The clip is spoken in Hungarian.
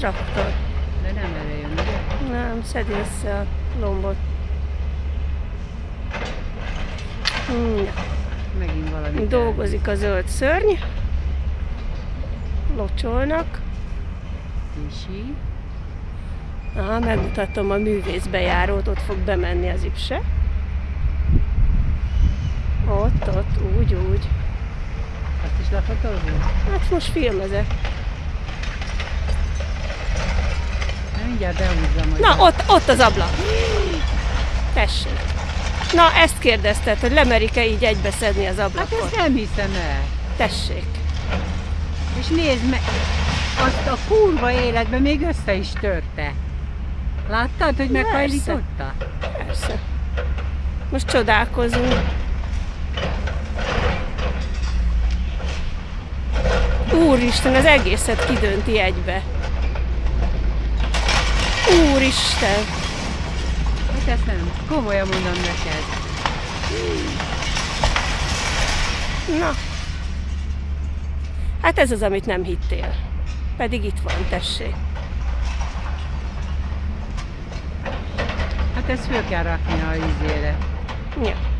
traktor. De nem vele jön, ugye? Nem, szedi össze a lombot. Ja. Megint valami. Dolgozik a zöld szörny. Locsolnak. Kisi. Aha, megmutatom a művészbejárót, ott fog bemenni az ipse. Ott, ott, úgy, úgy. Azt is lefotózunk? Hát most filmezek. Na, mindjárt behúzzam. hogy- Na, ott, ott az ablak. Tessék. Na, ezt kérdezted, hogy lemerik-e így egybeszedni az Hát ablakot? ezt nem hiszem el. Tessék. És nézd meg, azt a kurva életben még össze is törte. Láttad, hogy meghajlította? Persze. Most csodálkozunk. Úristen, az egészet kidönti egybe. Úristen! Hát ezt nem. Komolyan mondom neked. Na. Hát ez az, amit nem hittél. Pedig itt van, tessék. Hát ezt föl kell rakni a izére. Ja.